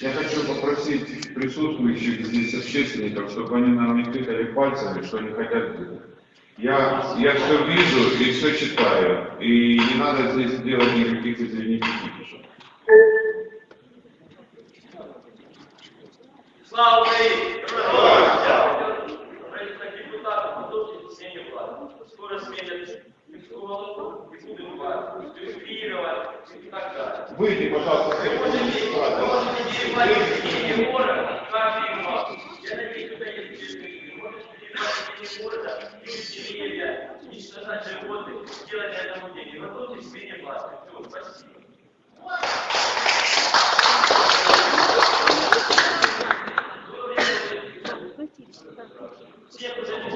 Я хочу попросить присутствующих здесь общественников, чтобы они нам не тыкали пальцами, что они хотят делать. Я, я все вижу и все читаю, и не надо здесь делать никаких, фикусов. Слава Украине! Скоро сменят Выйди, пожалуйста, можете, можете города. Я надеюсь, что можете города, уничтожать животных, делать. Все, спасибо.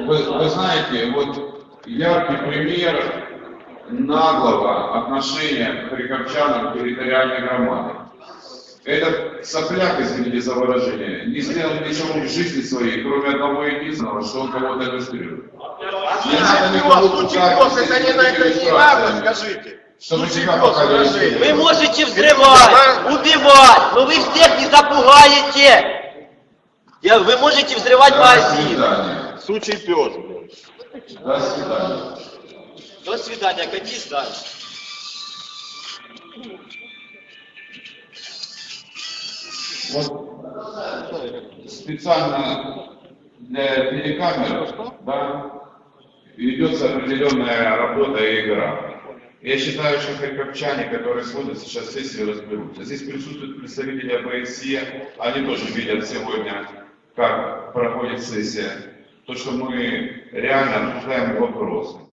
Вы, вы знаете, вот яркий пример наглого отношения к к территориальной громаде. Этот сопляк, извините за выражение, не сделал ничего в жизни своей, кроме одного единственного, что он кого-то иллюстрирует. Пускать пес, это не, на это не надо, скажите. Вы можете взрывать, убивать, но вы всех не запугаете. Я- Вы можете взрывать магазин. Случай пес, блядь. До свидания. До свидания, катись дальше. Вот специально для телекамер, да, ведется определенная работа и игра. Я считаю, что харьковчане, которые смотрят сейчас сессию, разберутся. Здесь присутствуют представители АБСЕ, они тоже видят сегодня, как проходит сессия. То, что мы реально обсуждаем вопросы.